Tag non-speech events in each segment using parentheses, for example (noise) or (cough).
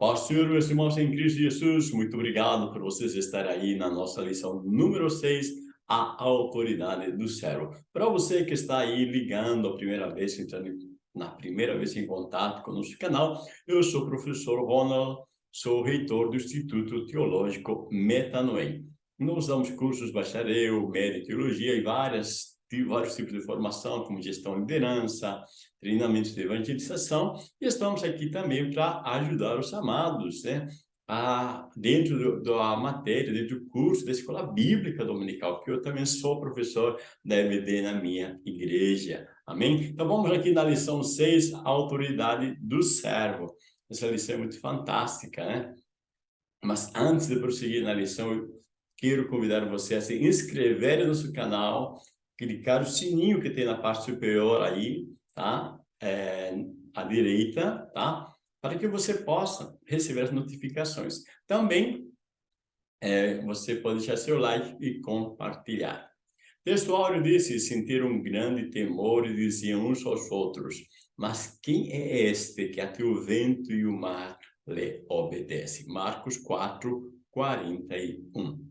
paz, Senhor, meus irmãos em Cristo Jesus, muito obrigado por vocês estarem aí na nossa lição número 6, a autoridade do céu. Para você que está aí ligando a primeira vez, entrando na primeira vez em contato com o nosso canal, eu sou o professor Ronald, sou reitor do Instituto Teológico Metanoem. Nós damos cursos bacharel, média teologia e várias vários tipos de formação, como gestão e liderança, treinamentos de evangelização, e estamos aqui também para ajudar os amados, né? A, dentro do, da matéria, dentro do curso da Escola Bíblica Dominical, que eu também sou professor da EBD na minha igreja. Amém? Então vamos aqui na lição 6, a autoridade do servo. Essa lição é muito fantástica, né? Mas antes de prosseguir na lição, eu quero convidar você a se inscrever no nosso canal, clicar o sininho que tem na parte superior aí, tá? É, à direita, tá? Para que você possa receber as notificações. Também, é, você pode deixar seu like e compartilhar. Texto áureo disse, sentir um grande temor e diziam uns aos outros, mas quem é este que até o vento e o mar lhe obedece? Marcos 4, 41.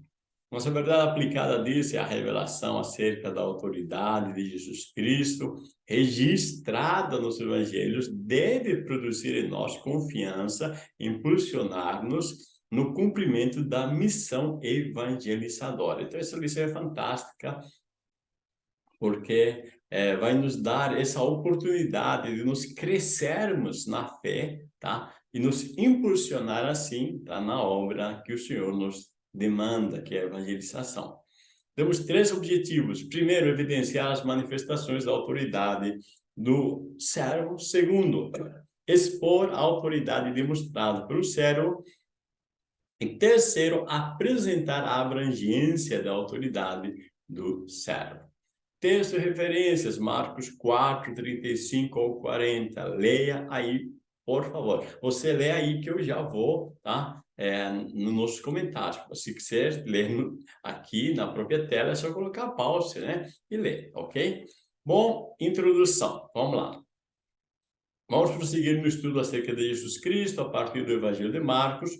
Nossa verdade aplicada disso é a revelação acerca da autoridade de Jesus Cristo, registrada nos evangelhos, deve produzir em nós confiança, impulsionar-nos no cumprimento da missão evangelizadora. Então, essa lição é fantástica, porque é, vai nos dar essa oportunidade de nos crescermos na fé, tá? E nos impulsionar assim, tá? Na obra que o Senhor nos demanda, que é a evangelização. Temos três objetivos. Primeiro, evidenciar as manifestações da autoridade do servo. Segundo, expor a autoridade demonstrada pelo servo. E terceiro, apresentar a abrangência da autoridade do servo. Texto referências, Marcos 4, 35 ou 40. Leia aí, por favor. Você lê aí que eu já vou, tá? É, no nosso comentário. Se quiser ler aqui na própria tela, é só colocar pause, né? E ler, ok? Bom, introdução. Vamos lá. Vamos prosseguir no estudo acerca de Jesus Cristo a partir do Evangelho de Marcos,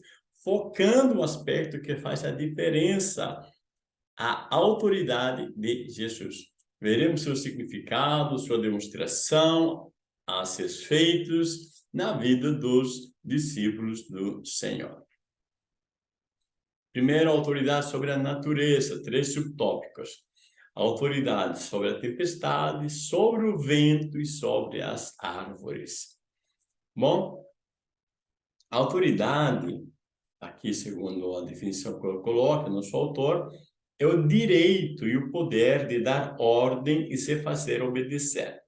focando no aspecto que faz a diferença, a autoridade de Jesus. Veremos seu significado, sua demonstração a seus feitos na vida dos discípulos do Senhor. Primeiro, autoridade sobre a natureza, três subtópicos. Autoridade sobre a tempestade, sobre o vento e sobre as árvores. Bom, autoridade, aqui segundo a definição que eu coloco, no seu autor, é o direito e o poder de dar ordem e se fazer obedecer.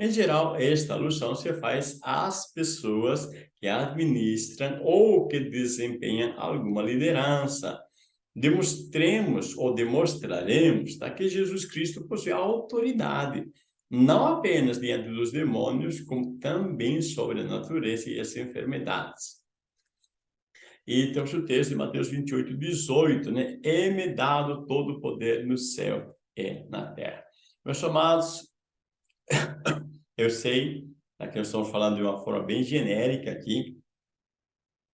Em geral, esta alusão se faz às pessoas que administram ou que desempenham alguma liderança. Demonstremos ou demonstraremos tá, que Jesus Cristo possui autoridade, não apenas diante dos demônios, como também sobre a natureza e as enfermidades. E temos o texto de Mateus 28, 18, né? É-me dado todo o poder no céu e na terra. Meus amados, eu sei que nós estamos falando de uma forma bem genérica aqui,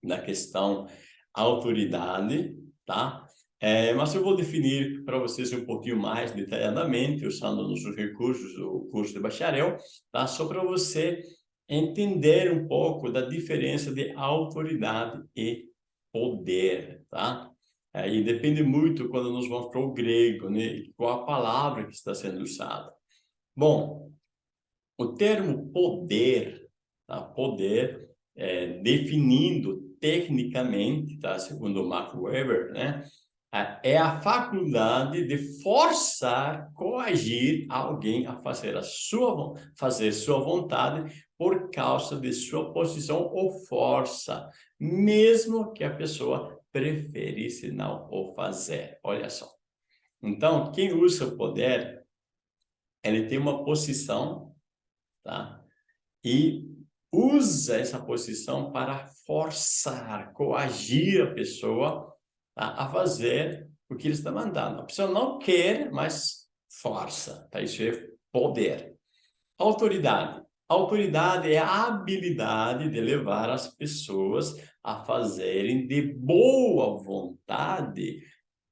da questão autoridade, tá? É, mas eu vou definir para vocês um pouquinho mais detalhadamente, usando nossos recursos do curso de bacharel, tá? Só para você entender um pouco da diferença de autoridade e poder, tá? É, e depende muito quando nós vamos para o grego, né? Qual a palavra que está sendo usada. Bom, o termo poder, tá? poder, é, definindo tecnicamente, tá? segundo Mark Weber, né? é a faculdade de forçar, coagir alguém a fazer a sua, fazer sua vontade por causa de sua posição ou força, mesmo que a pessoa preferisse não o fazer. Olha só. Então, quem usa o poder, ele tem uma posição tá? E usa essa posição para forçar, coagir a pessoa tá? a fazer o que ele está mandando. A pessoa não quer, mas força, tá? Isso é poder. Autoridade. Autoridade é a habilidade de levar as pessoas a fazerem de boa vontade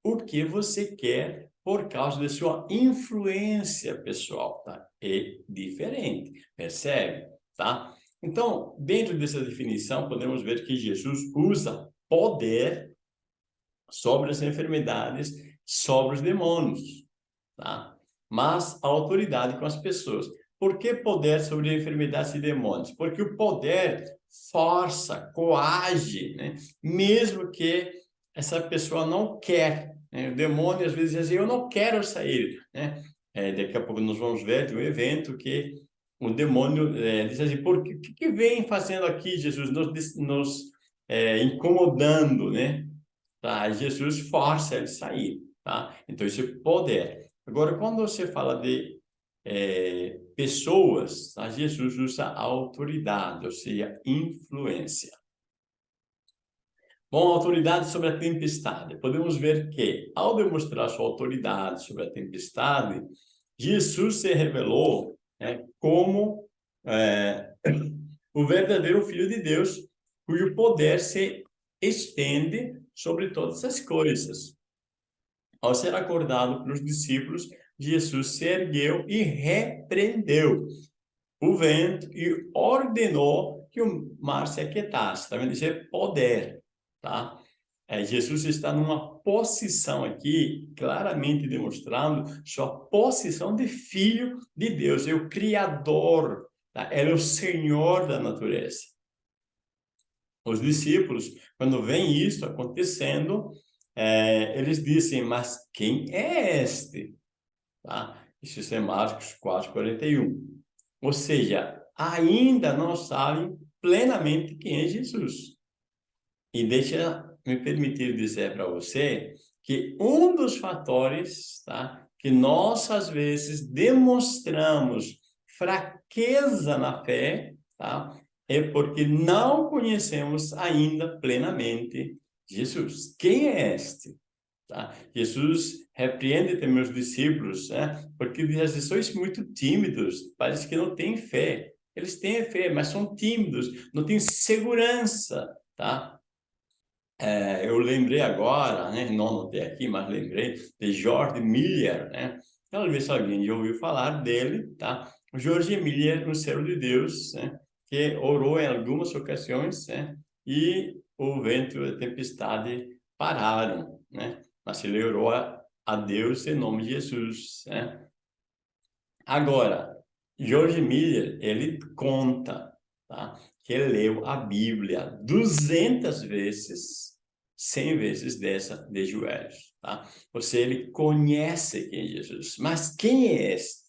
o que você quer por causa de sua influência pessoal, tá? É diferente, percebe? Tá? Então, dentro dessa definição, podemos ver que Jesus usa poder sobre as enfermidades, sobre os demônios, tá? Mas autoridade com as pessoas. Por que poder sobre enfermidades e demônios? Porque o poder força, coage, né? mesmo que essa pessoa não quer. Né? O demônio às vezes diz assim, eu não quero sair. Né? É, daqui a pouco nós vamos ver de um evento que o demônio é, diz assim, por que, que vem fazendo aqui, Jesus, nos, nos é, incomodando, né? Tá? Jesus força ele sair, tá? Então, isso é poder. Agora, quando você fala de é, pessoas, tá? Jesus usa autoridade, ou seja, influência. Bom, autoridade sobre a tempestade. Podemos ver que, ao demonstrar sua autoridade sobre a tempestade, Jesus se revelou né, como é, (coughs) o verdadeiro Filho de Deus, cujo poder se estende sobre todas as coisas. Ao ser acordado pelos discípulos, Jesus se ergueu e repreendeu o vento e ordenou que o mar se aquietasse. Isso é poder tá? É, Jesus está numa posição aqui, claramente demonstrando sua posição de filho de Deus, é o Criador, tá? ele é o Senhor da natureza. Os discípulos, quando veem isso acontecendo, é, eles dizem, mas quem é este? Tá? Isso é Marcos 4, 41. Ou seja, ainda não sabem plenamente quem é Jesus. E deixa me permitir dizer para você que um dos fatores tá, que nós, às vezes, demonstramos fraqueza na fé, tá, é porque não conhecemos ainda plenamente Jesus. Quem é este? Tá? Jesus repreende também os discípulos, né? porque assim, sois muito tímidos, parece que não têm fé. Eles têm fé, mas são tímidos, não têm segurança, tá? É, eu lembrei agora, né, não anotei aqui, mas lembrei de George Miller, né? Talvez alguém já ouviu falar dele, tá? George Miller, no céu de Deus, né? que orou em algumas ocasiões, né? E o vento e a tempestade pararam, né? Mas ele orou a, a Deus em nome de Jesus, né? Agora, George Miller, ele conta, tá? Que leu a Bíblia 200 vezes, 100 vezes dessa de joelhos, tá? Ou seja, ele conhece quem é Jesus. Mas quem é este?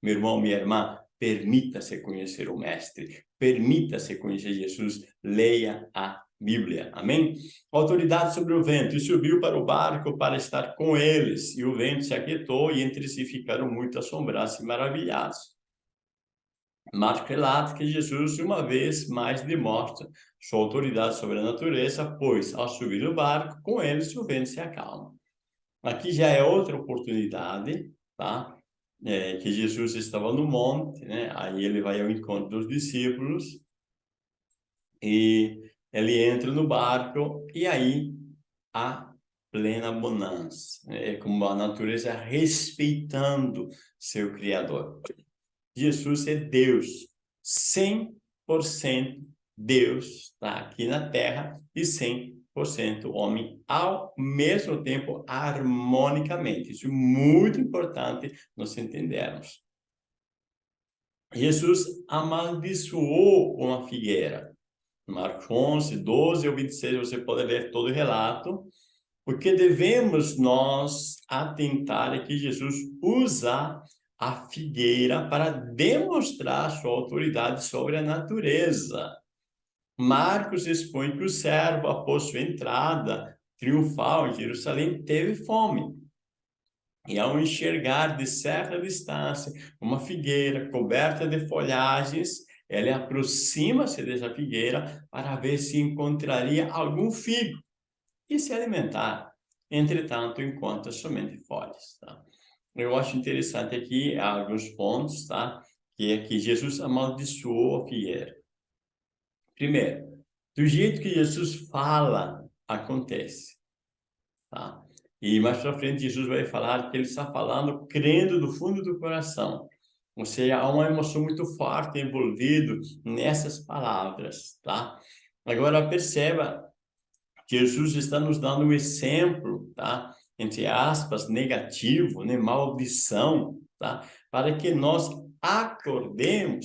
Meu irmão, minha irmã, permita-se conhecer o Mestre, permita-se conhecer Jesus, leia a Bíblia, amém? Autoridade sobre o vento, e subiu para o barco para estar com eles, e o vento se aquietou, e entre si ficaram muito assombrados e maravilhados. Marcos relata que Jesus, uma vez mais, demonstra sua autoridade sobre a natureza, pois, ao subir no barco, com eles o vento se acalma. Aqui já é outra oportunidade, tá? É, que Jesus estava no monte, né? Aí ele vai ao encontro dos discípulos e ele entra no barco e aí há plena bonança. É como a natureza respeitando seu Criador. Jesus é Deus, 100% Deus está aqui na Terra e 100% homem ao mesmo tempo harmonicamente. Isso é muito importante nós entendermos. Jesus amaldiçoou uma figueira. Marcos 11, 12 ou 26, você pode ler todo o relato. Porque devemos nós atentar é que Jesus usa a figueira para demonstrar sua autoridade sobre a natureza. Marcos expõe que o servo, após sua entrada triunfal em Jerusalém, teve fome. E ao enxergar de certa distância uma figueira coberta de folhagens, ele aproxima-se dessa figueira para ver se encontraria algum figo e se alimentar. Entretanto, encontra somente folhas. Tá? Eu acho interessante aqui alguns pontos, tá? que é que Jesus amaldiçoou a figueira. Primeiro, do jeito que Jesus fala, acontece. Tá? E mais para frente, Jesus vai falar que ele está falando crendo do fundo do coração. Ou seja, há uma emoção muito forte envolvida nessas palavras, tá? Agora, perceba, Jesus está nos dando um exemplo, tá? Entre aspas, negativo, né? maldição, tá? Para que nós acordemos,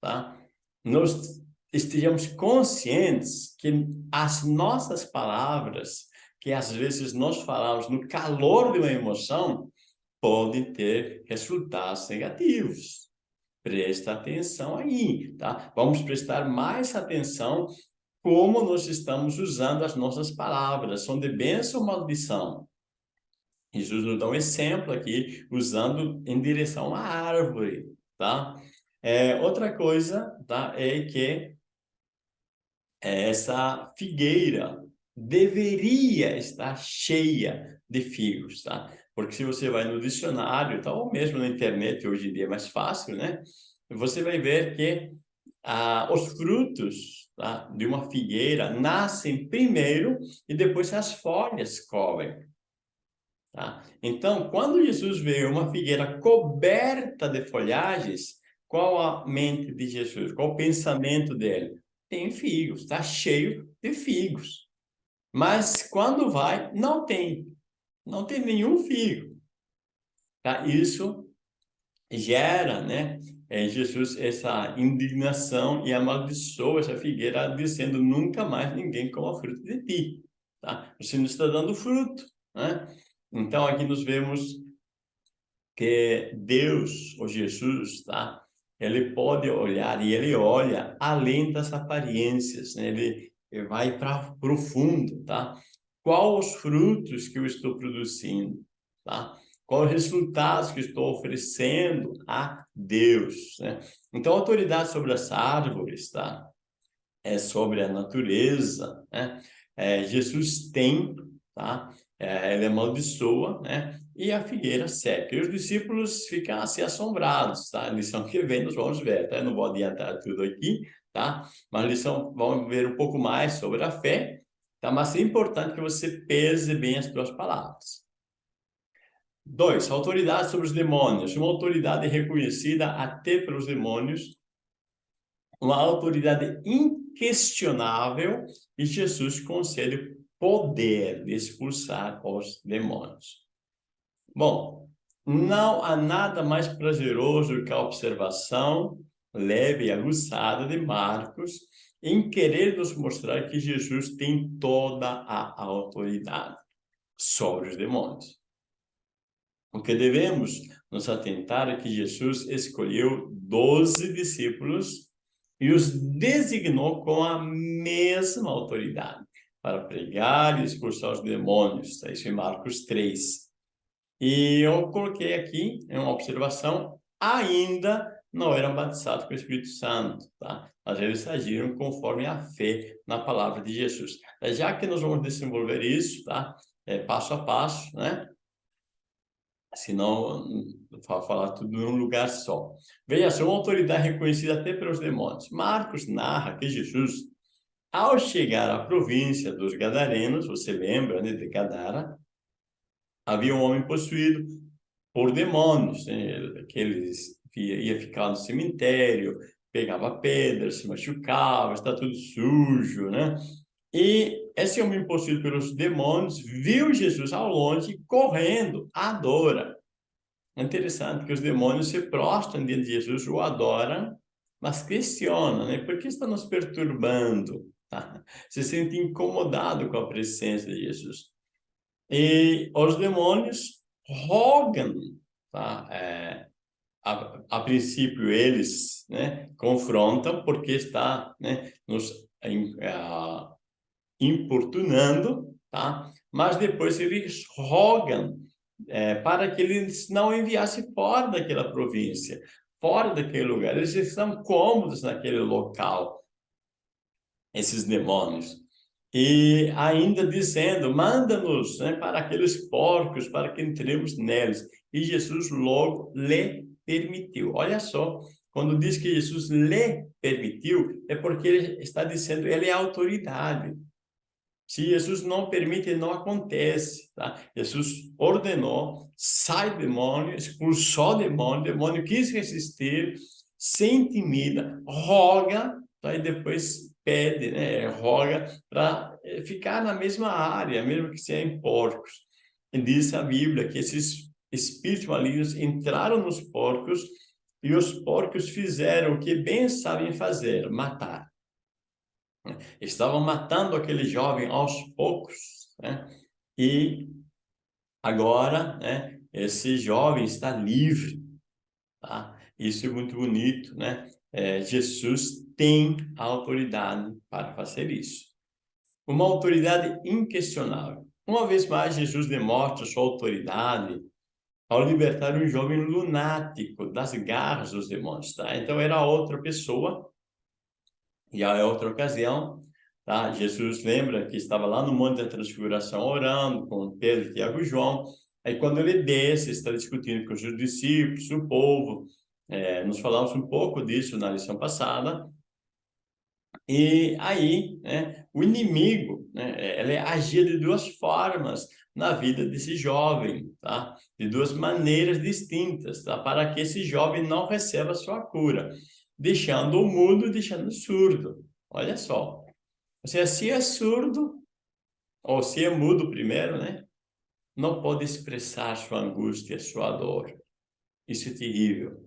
tá? Nós estejamos conscientes que as nossas palavras, que às vezes nós falamos no calor de uma emoção, podem ter resultados negativos. Presta atenção aí, tá? Vamos prestar mais atenção como nós estamos usando as nossas palavras. São de bênção ou maldição? Jesus nos dá um exemplo aqui, usando em direção à árvore, tá? É, outra coisa, tá? É que essa figueira deveria estar cheia de figos, tá? Porque se você vai no dicionário, tá, ou mesmo na internet, hoje em dia é mais fácil, né? Você vai ver que ah, os frutos tá, de uma figueira nascem primeiro e depois as folhas cobrem. Tá? Então, quando Jesus vê uma figueira coberta de folhagens, qual a mente de Jesus? Qual o pensamento dele? tem figos, está cheio de figos. Mas quando vai, não tem. Não tem nenhum figo. Tá? Isso gera, né, é, Jesus essa indignação e amaldiçoa essa figueira, dizendo nunca mais ninguém coma fruto de ti. Tá? Você não está dando fruto. Né? Então, aqui nós vemos que Deus, ou Jesus, tá? ele pode olhar e ele olha além das aparências, né? ele, ele vai para profundo, tá? Quais os frutos que eu estou produzindo, tá? Quais os resultados que estou oferecendo a Deus, né? Então, a autoridade sobre as árvores, tá? É sobre a natureza, né? É, Jesus tem, tá? É, ele amaldiçoa, né? e a figueira seca. E os discípulos ficam assim assombrados, tá? A lição que vem nós vamos ver, tá? Eu não vou adiantar tudo aqui, tá? Mas lição, vamos ver um pouco mais sobre a fé, tá? Mas é importante que você pese bem as suas palavras. Dois, autoridade sobre os demônios. Uma autoridade reconhecida até pelos demônios, uma autoridade inquestionável e Jesus concede poder de expulsar os demônios. Bom, não há nada mais prazeroso que a observação leve e aguçada de Marcos em querer nos mostrar que Jesus tem toda a autoridade sobre os demônios. O que devemos nos atentar é que Jesus escolheu doze discípulos e os designou com a mesma autoridade para pregar e expulsar os demônios. Está isso em Marcos 3. E eu coloquei aqui, em uma observação, ainda não eram batizados com o Espírito Santo, tá? Mas eles agiram conforme a fé na palavra de Jesus. Já que nós vamos desenvolver isso, tá? É, passo a passo, né? Senão, vou falar tudo num lugar só. Veja só, uma autoridade reconhecida até pelos demônios. Marcos narra que Jesus, ao chegar à província dos Gadarenos, você lembra né, de Gadara, havia um homem possuído por demônios, né? que ele ia ficar no cemitério, pegava pedras, se machucava, está tudo sujo, né? E esse homem possuído pelos demônios viu Jesus ao longe correndo, adora. É interessante que os demônios se prostram diante de Jesus, o adoram, mas questionam, né? Por que está nos perturbando? (laughs) Se sente incomodado com a presença de Jesus. E os demônios rogam, tá? É, a, a, princípio eles né, confrontam porque está né, nos uh, importunando, tá? mas depois eles rogam é, para que eles não enviassem fora daquela província, fora daquele lugar. Eles estão cômodos naquele local, esses demônios e ainda dizendo, manda-nos né, para aqueles porcos, para que entremos neles. E Jesus logo lhe permitiu. Olha só Quando diz que Jesus lhe permitiu, é porque ele está dizendo, ele é autoridade. Se Jesus não permite, não acontece. Tá? Jesus ordenou, sai demônio, expulsou demônio, demônio quis resistir, se intimida, roga, tá? e depois pede, né? roga para eh, ficar na mesma área, mesmo que seja em porcos. E diz a Bíblia que esses espíritos malignos entraram nos porcos e os porcos fizeram o que bem sabem fazer, matar. Estavam matando aquele jovem aos poucos, né? E agora, né, esse jovem está livre, tá? Isso é muito bonito, né? É, Jesus tem autoridade para fazer isso. Uma autoridade inquestionável. Uma vez mais, Jesus demonstra sua autoridade ao libertar um jovem lunático das garras dos demônios, tá? Então, era outra pessoa, e a outra ocasião, tá? Jesus lembra que estava lá no Monte da Transfiguração orando com Pedro, Tiago e João. Aí quando ele desce, está discutindo com os discípulos, o povo. É, nos falamos um pouco disso na lição passada. E aí, né, o inimigo, né, ele agia de duas formas na vida desse jovem, tá? De duas maneiras distintas, tá? Para que esse jovem não receba sua cura deixando o mudo, deixando o surdo. Olha só. Ou seja, se é surdo, ou se é mudo primeiro, né? Não pode expressar sua angústia, sua dor. Isso é terrível.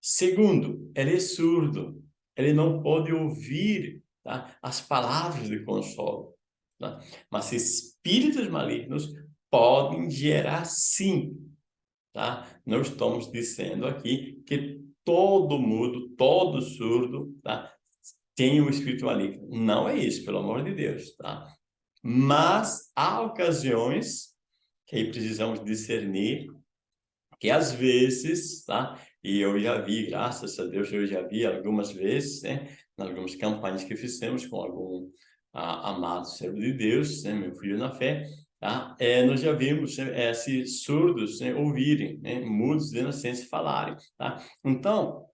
Segundo, ele é surdo. Ele não pode ouvir tá? as palavras de consolo. Tá? Mas espíritos malignos podem gerar sim. Tá? Não estamos dizendo aqui que todo mudo, todo surdo, tá? Tem um espírito maligno. Não é isso, pelo amor de Deus, tá? Mas há ocasiões que aí precisamos discernir que às vezes, tá? E eu já vi, graças a Deus, eu já vi algumas vezes, né? Em algumas campanhas que fizemos com algum ah, amado servo de Deus, né? Meu filho na fé, Tá? É, nós já vimos é, se surdos né, ouvirem, né, mudos de nascença falarem. Tá? Então,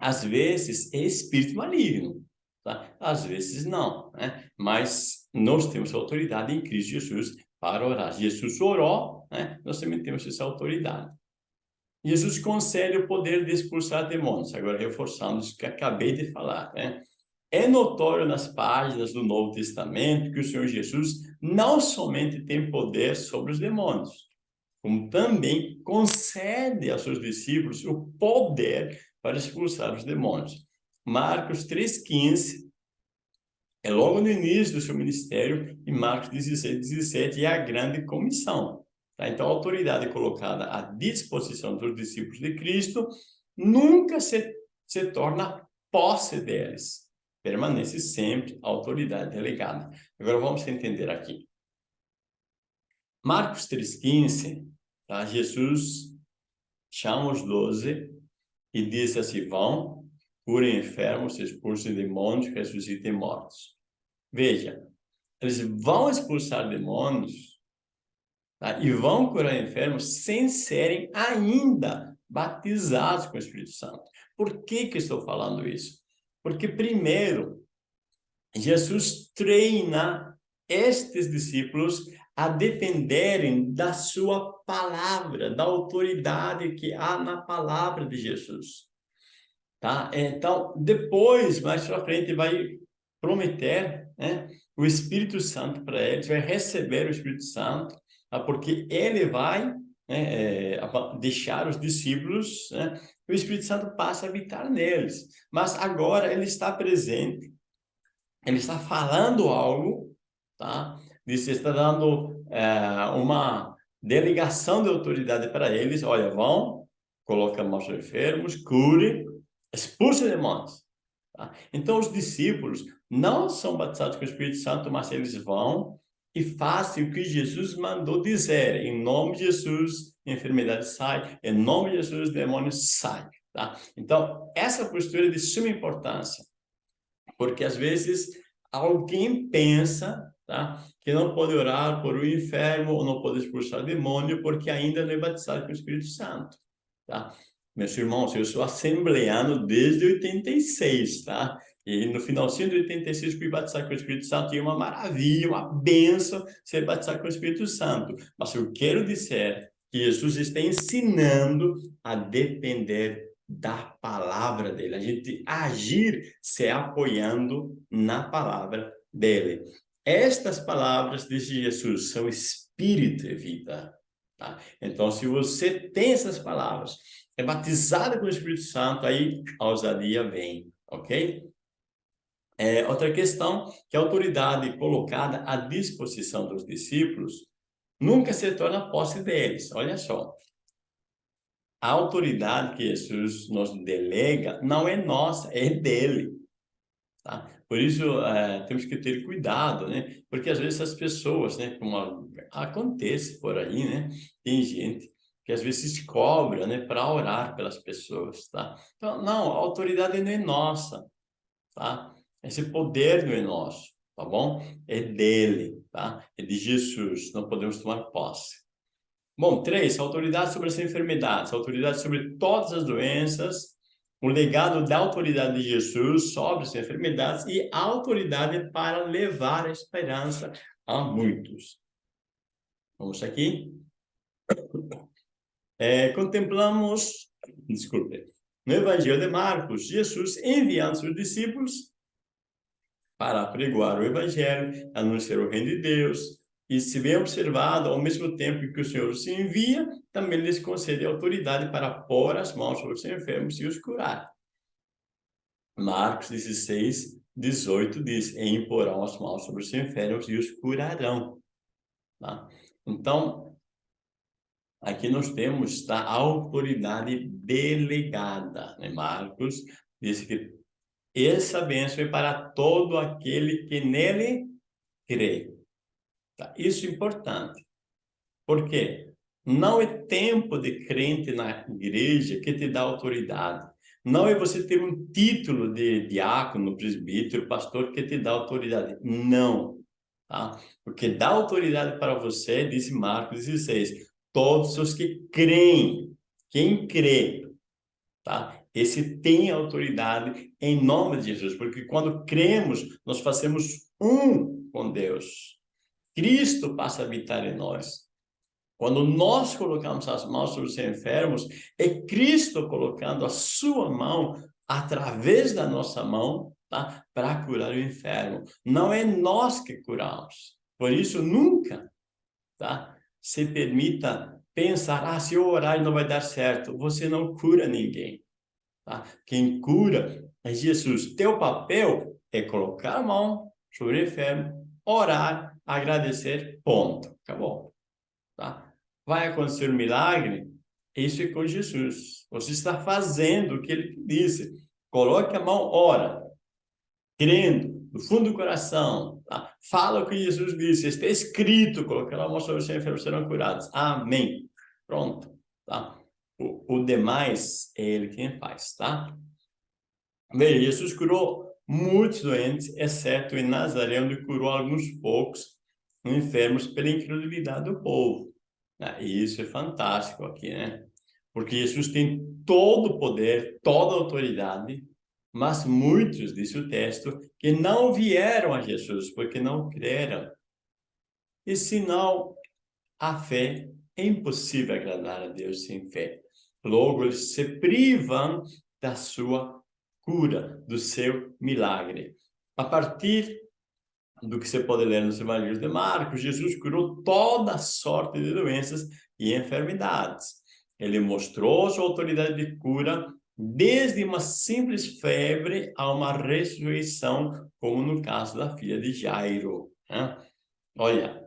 às vezes é espírito maligno, tá? às vezes não. Né? Mas nós temos autoridade em Cristo Jesus para orar. Jesus orou, né? nós também temos essa autoridade. Jesus concede o poder de expulsar demônios, agora reforçando isso que acabei de falar. Né? É notório nas páginas do Novo Testamento que o Senhor Jesus não somente tem poder sobre os demônios, como também concede aos seus discípulos o poder para expulsar os demônios. Marcos 3,15 é logo no início do seu ministério e Marcos 16, 17 é a grande comissão. Tá? Então, a autoridade colocada à disposição dos discípulos de Cristo nunca se, se torna posse deles permanece sempre a autoridade delegada. Agora vamos entender aqui. Marcos 3,15, tá? Jesus chama os doze e diz assim, vão, curem enfermos, expulsem demônios, ressuscitem mortos. Veja, eles vão expulsar demônios tá? e vão curar enfermos sem serem ainda batizados com o Espírito Santo. Por que que estou falando isso? Porque primeiro, Jesus treina estes discípulos a dependerem da sua palavra, da autoridade que há na palavra de Jesus. Tá? Então, depois, mais para frente, vai prometer né, o Espírito Santo para eles, vai receber o Espírito Santo? Porque ele vai né, é, deixar os discípulos né, o Espírito Santo passa a habitar neles. Mas agora ele está presente, ele está falando algo, tá? Ele está dando é, uma delegação de autoridade para eles. Olha, vão, coloca mãos enfermos, cure, expulse demônios. Tá? Então, os discípulos não são batizados com o Espírito Santo, mas eles vão e façam o que Jesus mandou dizer. Em nome de Jesus, enfermidade sai, em nome de Jesus, demônio sai. Tá? Então, essa postura é de suma importância, porque às vezes alguém pensa tá? que não pode orar por um enfermo ou não pode expulsar demônio porque ainda não é batizado com o Espírito Santo. Tá? Meus irmãos, eu sou assembleano desde 86, tá? E no finalzinho de 86 fui batizado com o Espírito Santo e é uma maravilha, uma benção ser batizado com o Espírito Santo. Mas eu quero dizer que Jesus está ensinando a depender da palavra dele, a gente agir se apoiando na palavra dele. Estas palavras, diz Jesus, são espírito e vida. Tá? Então, se você tem essas palavras, é batizado com o Espírito Santo, aí a ousadia vem, ok? É, outra questão, que a autoridade colocada à disposição dos discípulos nunca se torna posse deles. Olha só, a autoridade que Jesus nos delega não é nossa, é dele. Tá? Por isso, é, temos que ter cuidado, né? Porque às vezes as pessoas, né, como acontece por aí, né? Tem gente que às vezes cobra, né, para orar pelas pessoas, tá? Então, não, a autoridade não é nossa, tá? Esse poder não é nosso, tá bom? É dele, tá? É de Jesus, não podemos tomar posse. Bom, três, autoridade sobre as enfermidades, autoridade sobre todas as doenças, o legado da autoridade de Jesus sobre as enfermidades e autoridade para levar a esperança a muitos. Vamos aqui. É, contemplamos, desculpe, no Evangelho de Marcos, Jesus enviando seus discípulos para pregoar o Evangelho, anunciar o reino de Deus, e se bem observado, ao mesmo tempo que o Senhor se envia, também lhes concede autoridade para pôr as mãos sobre os enfermos e os curar. Marcos 16, 18 diz, e imporão as mãos sobre os enfermos e os curarão. Tá? Então, aqui nós temos tá, a autoridade delegada. Né? Marcos diz que essa bênção é para todo aquele que nele crê. Tá? Isso é importante. Por quê? Não é tempo de crente na igreja que te dá autoridade. Não é você ter um título de diácono, presbítero, pastor que te dá autoridade. Não. Tá? Porque dá autoridade para você, diz Marcos 16, todos os que creem, quem crê, tá? Esse tem autoridade em nome de Jesus, porque quando cremos, nós fazemos um com Deus. Cristo passa a habitar em nós. Quando nós colocamos as mãos sobre os enfermos, é Cristo colocando a sua mão através da nossa mão tá? para curar o enfermo. Não é nós que curamos. Por isso, nunca tá? se permita pensar, ah, se eu orar não vai dar certo. Você não cura ninguém. Tá? Quem cura é Jesus. Teu papel é colocar a mão sobre o enfermo, orar, agradecer, ponto. Acabou. Tá? Vai acontecer um milagre? Isso é com Jesus. Você está fazendo o que ele disse. Coloque a mão, ora, crendo, no fundo do coração. Tá? Fala o que Jesus disse. Está escrito, colocar a mão sobre os enfermos serão curados. Amém. Pronto. Tá? O, o demais é ele quem faz, tá? Veja, Jesus curou muitos doentes, exceto em Nazaré, onde curou alguns poucos enfermos pela incredulidade do povo. Ah, e isso é fantástico aqui, né? Porque Jesus tem todo o poder, toda a autoridade, mas muitos, diz o texto, que não vieram a Jesus porque não creram. E senão, a fé é impossível agradar a Deus sem fé. Logo, eles se privam da sua cura, do seu milagre. A partir do que você pode ler nos evangelhos de Marcos, Jesus curou toda sorte de doenças e enfermidades. Ele mostrou sua autoridade de cura desde uma simples febre a uma ressurreição, como no caso da filha de Jairo. Né? Olha,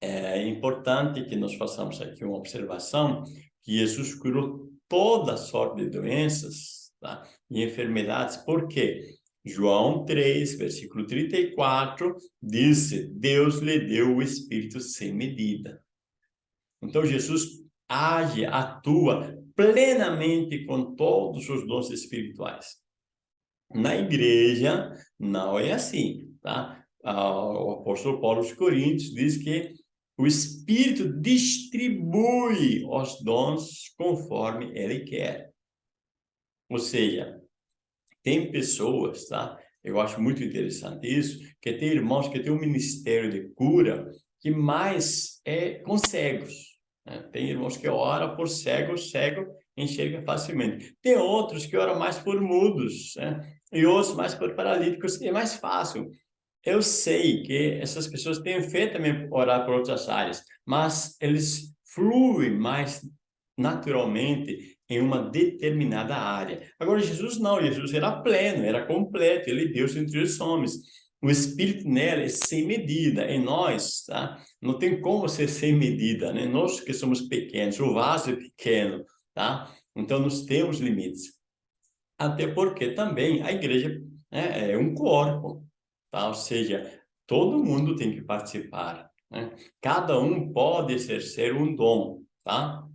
é importante que nós façamos aqui uma observação que Jesus curou toda sorte de doenças tá? e enfermidades. Por quê? João 3, versículo 34, disse, Deus lhe deu o Espírito sem medida. Então, Jesus age, atua plenamente com todos os dons espirituais. Na igreja, não é assim, tá? O apóstolo Paulo aos Coríntios diz que O Espírito distribui os dons conforme ele quer. Ou seja, tem pessoas, tá? Eu acho muito interessante isso, que tem irmãos que têm um ministério de cura que mais é com cegos. Né? Tem irmãos que oram por cegos, cego enxerga facilmente. Tem outros que oram mais por mudos, né? e outros mais por paralíticos, é mais fácil. Eu sei que essas pessoas têm feito também orar por outras áreas, mas eles fluem mais naturalmente em uma determinada área. Agora, Jesus não, Jesus era pleno, era completo, ele Deus entre os homens. O Espírito nela é sem medida, em nós, tá? Não tem como ser sem medida, né? Nós que somos pequenos, o vaso é pequeno, tá? Então, nós temos limites. Até porque também a igreja né, é um corpo, tá? Ou seja, todo mundo tem que participar, né? Cada um pode exercer um dom, tá?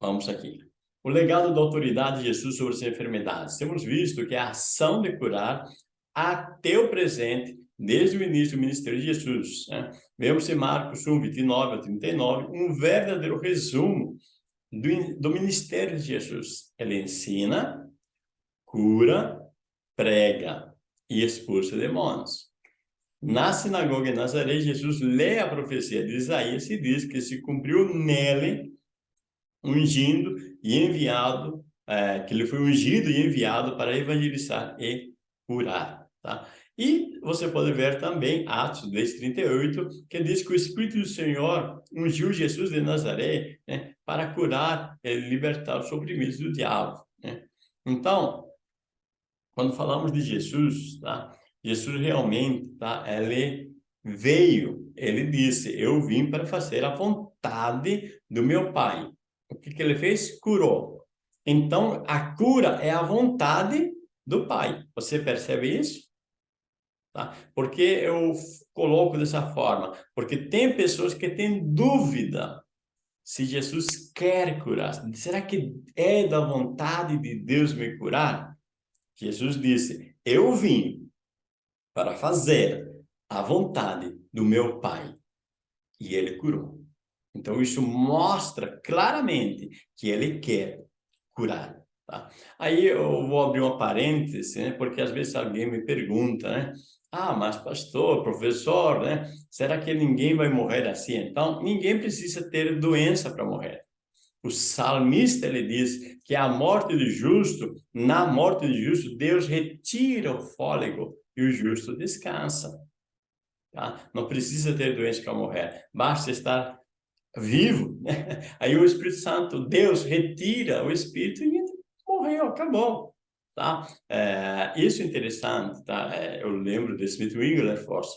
Vamos aqui. O legado da autoridade de Jesus sobre as enfermidades. Temos visto que a ação de curar até o presente, desde o início do ministério de Jesus. Né? Vemos em Marcos 1, 29 a 39, um verdadeiro resumo do, do ministério de Jesus. Ele ensina, cura, prega e expulsa demônios. Na sinagoga em Nazaré, Jesus lê a profecia de Isaías e diz que se cumpriu nele ungindo e enviado, é, que ele foi ungido e enviado para evangelizar e curar, tá? E você pode ver também Atos 10:38, que diz que o Espírito do Senhor ungiu Jesus de Nazaré né, para curar e libertar os oprimidos do diabo. Né? Então, quando falamos de Jesus, tá? Jesus realmente, tá? Ele veio, ele disse, eu vim para fazer a vontade do meu Pai. O que, que ele fez? Curou. Então, a cura é a vontade do Pai. Você percebe isso? Tá? Por que eu coloco dessa forma? Porque tem pessoas que têm dúvida se Jesus quer curar. Será que é da vontade de Deus me curar? Jesus disse, eu vim para fazer a vontade do meu Pai. E ele curou. Então, isso mostra claramente que ele quer curar. Tá? Aí eu vou abrir uma parêntese, né? porque às vezes alguém me pergunta, né? Ah, mas pastor, professor, né? Será que ninguém vai morrer assim? Então, ninguém precisa ter doença para morrer. O salmista, ele diz que a morte do justo, na morte do justo, Deus retira o fôlego e o justo descansa. Tá? Não precisa ter doença para morrer, basta estar vivo. Né? Aí o Espírito Santo, Deus retira o Espírito e morreu, acabou. Tá? É, isso é interessante, tá? É, eu lembro de Smith Wigglesworth,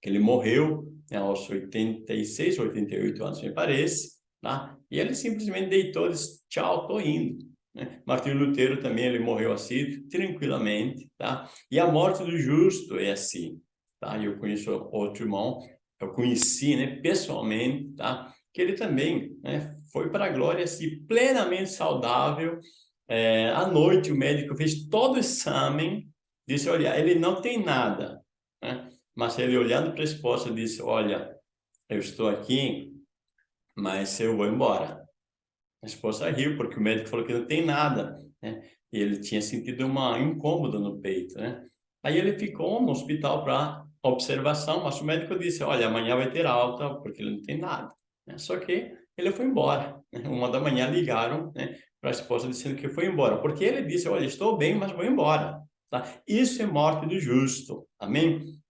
que ele morreu né, aos 86, 88 anos, me parece, tá? E ele simplesmente deitou disse, tchau, tô indo. Né? Martinho Lutero também, ele morreu assim, tranquilamente, tá? E a morte do justo é assim, tá? Eu conheço outro irmão eu conheci, né, pessoalmente, tá? Que ele também, né, foi para a glória, assim, plenamente saudável. É, à noite, o médico fez todo o exame, disse, olha, ele não tem nada, né? Mas ele, olhando para a esposa, disse, olha, eu estou aqui, mas eu vou embora. A esposa riu, porque o médico falou que não tem nada, né? E ele tinha sentido uma incômoda no peito, né? Aí ele ficou no hospital para observação, mas o médico disse, olha, amanhã vai ter alta, porque ele não tem nada. Né? Só que ele foi embora. Né? Uma da manhã ligaram né, para a esposa dizendo que foi embora, porque ele disse, olha, estou bem, mas vou embora. Tá? Isso é morte do justo. Amém?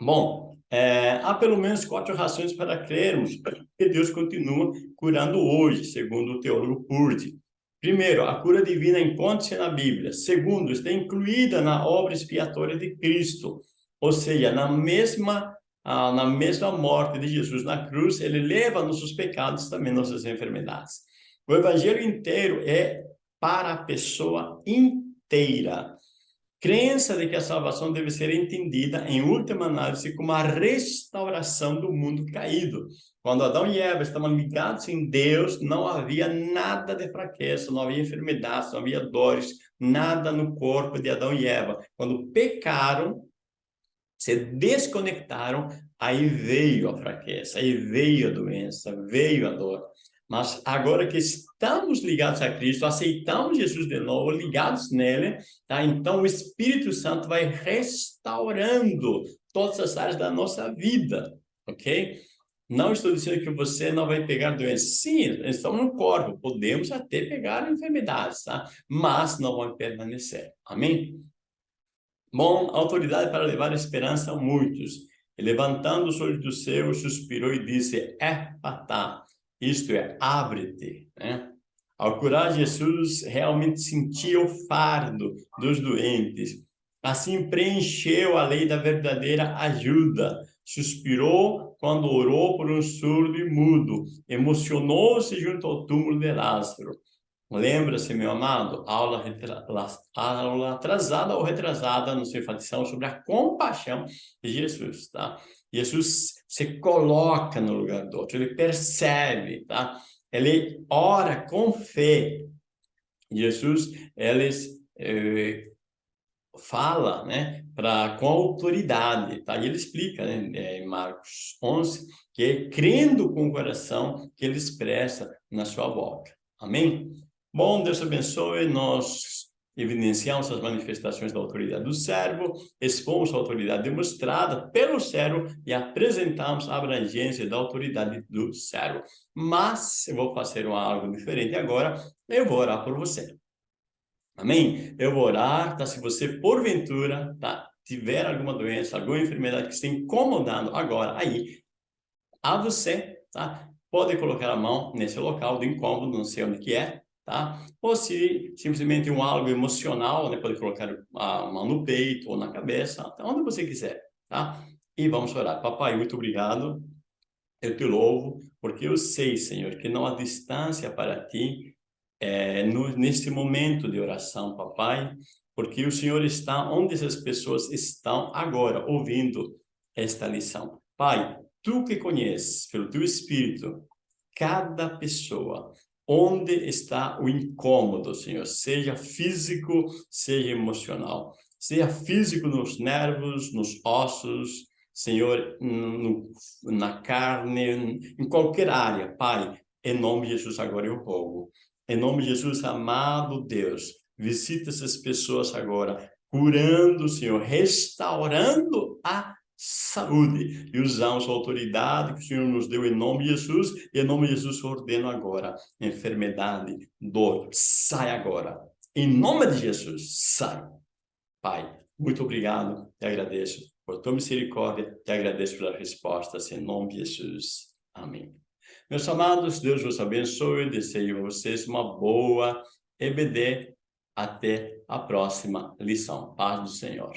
Bom, é, há pelo menos quatro razões para crermos que Deus continua curando hoje, segundo o teólogo Purdy. Primeiro, a cura divina encontra-se na Bíblia. Segundo, está incluída na obra expiatória de Cristo. Ou seja, na mesma, ah, na mesma morte de Jesus na cruz, ele leva nossos pecados, também nossas enfermidades. O evangelho inteiro é para a pessoa inteira. Crença de que a salvação deve ser entendida, em última análise, como a restauração do mundo caído. Quando Adão e Eva estavam ligados em Deus, não havia nada de fraqueza, não havia enfermidades, não havia dores, nada no corpo de Adão e Eva. Quando pecaram, se desconectaram, aí veio a fraqueza, aí veio a doença, veio a dor. Mas agora que estamos ligados a Cristo, aceitamos Jesus de novo, ligados nele, tá? então o Espírito Santo vai restaurando todas as áreas da nossa vida, ok? Não estou dizendo que você não vai pegar doenças. Sim, estamos no corpo, podemos até pegar enfermidades, tá? Mas não vão permanecer. Amém? Bom, autoridade para levar esperança a muitos. E levantando os olhos do céu, suspirou e disse, é patá, isto é, abre-te. Né? Ao curar Jesus, realmente sentia o fardo dos doentes. Assim preencheu a lei da verdadeira ajuda. Suspirou quando orou por um surdo e mudo. Emocionou-se junto ao túmulo de Lázaro. Lembra-se, meu amado, aula, aula atrasada ou retrasada no seu enfatização sobre a compaixão de Jesus, tá? Jesus se coloca no lugar do outro, ele percebe, tá? Ele ora com fé. Jesus, ele eh, fala, né, para com autoridade, tá? E ele explica, né, é, em Marcos 11, que é crendo com o coração que ele expressa na sua boca. Amém? Bom, Deus abençoe, nós evidenciamos as manifestações da autoridade do servo, expomos a autoridade demonstrada pelo servo e apresentamos a abrangência da autoridade do servo. Mas eu vou fazer algo diferente agora, eu vou orar por você. Amém? Eu vou orar, tá? Se você, porventura, tá? tiver alguma doença, alguma enfermidade que esteja incomodando agora, aí, a você, tá? Pode colocar a mão nesse local do incômodo, não sei onde que é, tá? Ou se simplesmente um algo emocional, né? Pode colocar a mão no peito ou na cabeça, tá? onde você quiser, tá? E vamos orar. Papai, muito obrigado. Eu te louvo, porque eu sei, Senhor, que não há distância para ti é, no, nesse momento de oração, papai, porque o Senhor está onde essas pessoas estão agora, ouvindo esta lição. Pai, tu que conheces, pelo teu Espírito, cada pessoa, onde está o incômodo, Senhor, seja físico, seja emocional, seja físico nos nervos, nos ossos, Senhor, no, na carne, em qualquer área, Pai, em nome de Jesus agora eu rogo. Em nome de Jesus, amado Deus, visita essas pessoas agora, curando, Senhor, restaurando a saúde. E usamos a autoridade que o Senhor nos deu em nome de Jesus, e em nome de Jesus ordeno agora, enfermidade, dor, sai agora. Em nome de Jesus, sai. Pai, muito obrigado, te agradeço por tua misericórdia, te agradeço pelas respostas, em nome de Jesus. Amém. Meus amados, Deus vos abençoe, desejo a vocês uma boa EBD. Até a próxima lição. Paz do Senhor.